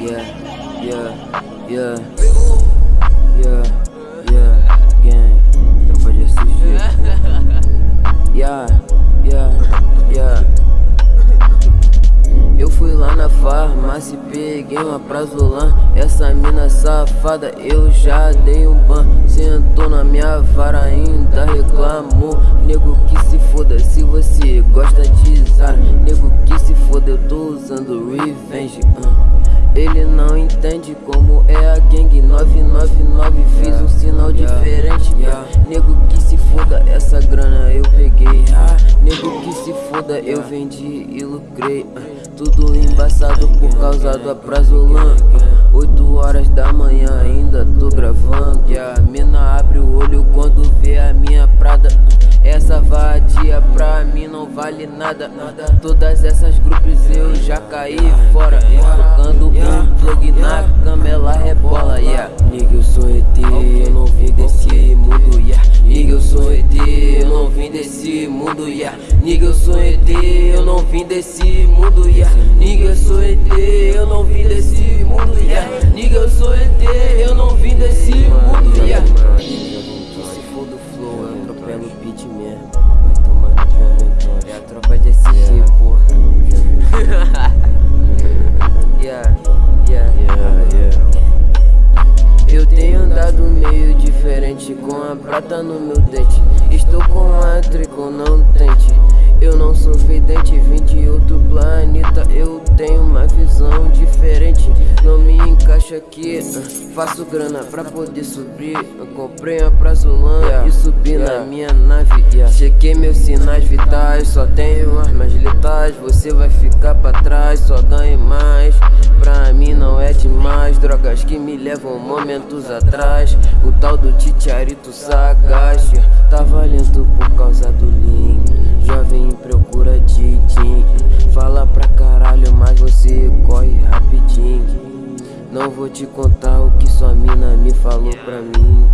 Yeah, yeah, yeah. Yeah, yeah, gang. Tropa de SG. Yeah, yeah, yeah. Eu fui lá na farmácia e peguei uma prazolam Essa mina safada eu já dei um ban Sentou na minha vara ainda reclamou Nego que se foda se você gosta de Zara entende como é a gangue. 999 Fiz um sinal diferente. yeah. Nego que se foda, essa grana eu peguei. Ah. Nego que se foda, eu vendi e lucrei. Ah. Tudo embaçado por causa do aprazolan ah. 8 horas da manhã ainda tô gravando. Yeah. Mina abre o olho quando vê a minha prada. Essa vadia pra mim não vale nada. Todas essas grupos eu já caí fora. um plug na cama ela rebola yeah. Nigga eu sou ET, eu não vim desse mundo yeah. Nigga eu sou ET, eu não vim desse mundo yeah. Nigga eu sou ET, eu não vim desse mundo yeah. Nigga eu sou ET, eu não vim desse mundo yeah. Nigga eu sou ET, prata no meu dente. Estou com a trico, não tente. Eu não sou vidente, vim de outro planeta. Eu tenho uma visão diferente. Não me encaixa aqui. Faço grana pra poder subir. Eu comprei uma prazolan yeah, e subi yeah. na minha nave. Yeah. Chequei meus sinais vitais. Só tenho armas letais. Você vai ficar pra trás, só ganhe mais Drogas que me levam momentos atrás. O tal do titiarito sagaz Tava lento por causa do link Jovem em procura de din Fala pra caralho, mas você corre rapidinho. Não vou te contar o que sua mina me falou pra mim